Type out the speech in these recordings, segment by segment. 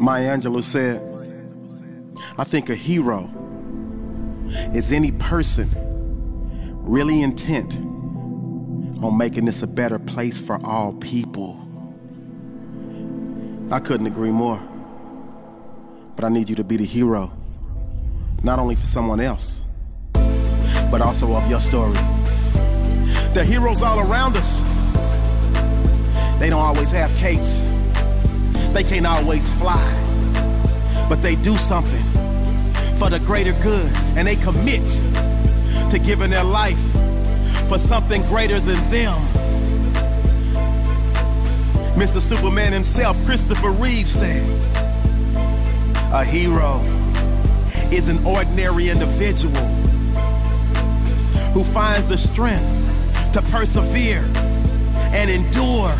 Maya Angelou said, I think a hero is any person really intent on making this a better place for all people. I couldn't agree more. But I need you to be the hero, not only for someone else, but also of your story. There are heroes all around us. They don't always have capes. They can't always fly. But they do something for the greater good, and they commit to giving their life for something greater than them. Mr. Superman himself, Christopher Reeve, said, A hero is an ordinary individual who finds the strength to persevere and endure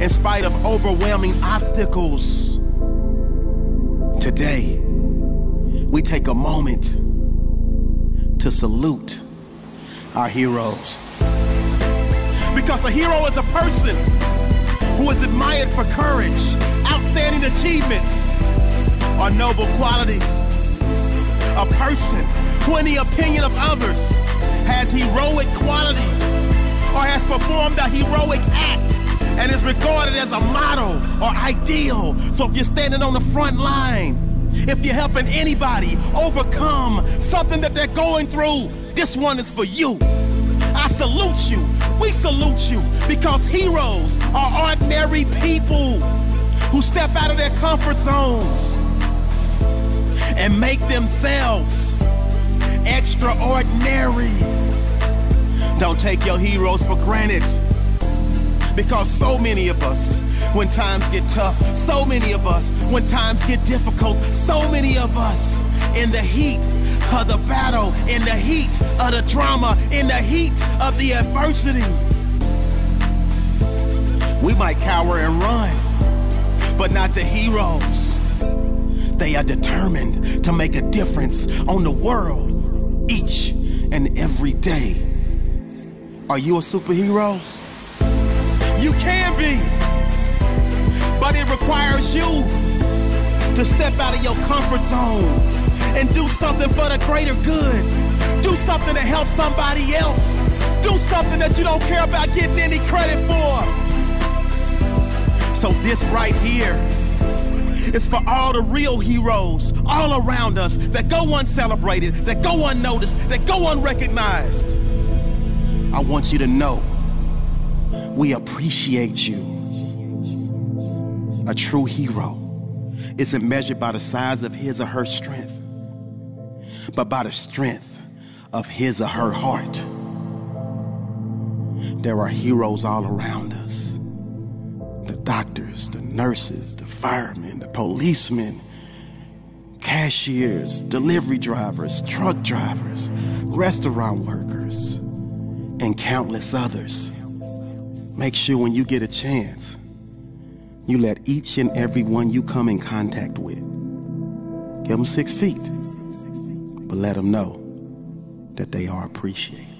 in spite of overwhelming obstacles. Today, we take a moment to salute our heroes. Because a hero is a person who is admired for courage, outstanding achievements, or noble qualities. A person who, in the opinion of others, has heroic qualities or has performed a heroic act and is regarded as a model or ideal. So if you're standing on the front line, if you're helping anybody overcome something that they're going through, this one is for you. I salute you. We salute you because heroes are ordinary people who step out of their comfort zones and make themselves extraordinary. Don't take your heroes for granted because so many of us, when times get tough, so many of us, when times get difficult, so many of us, in the heat of the battle, in the heat of the drama, in the heat of the adversity, we might cower and run, but not the heroes. They are determined to make a difference on the world each and every day. Are you a superhero? You can be. But it requires you to step out of your comfort zone and do something for the greater good. Do something to help somebody else. Do something that you don't care about getting any credit for. So, this right here is for all the real heroes all around us that go uncelebrated, that go unnoticed, that go unrecognized. I want you to know we appreciate you. A true hero isn't measured by the size of his or her strength, but by the strength of his or her heart. There are heroes all around us the doctors, the nurses, the firemen, the policemen, cashiers, delivery drivers, truck drivers, restaurant workers, and countless others. Make sure when you get a chance, you let each and every one you come in contact with give them six feet, but let them know that they are appreciated.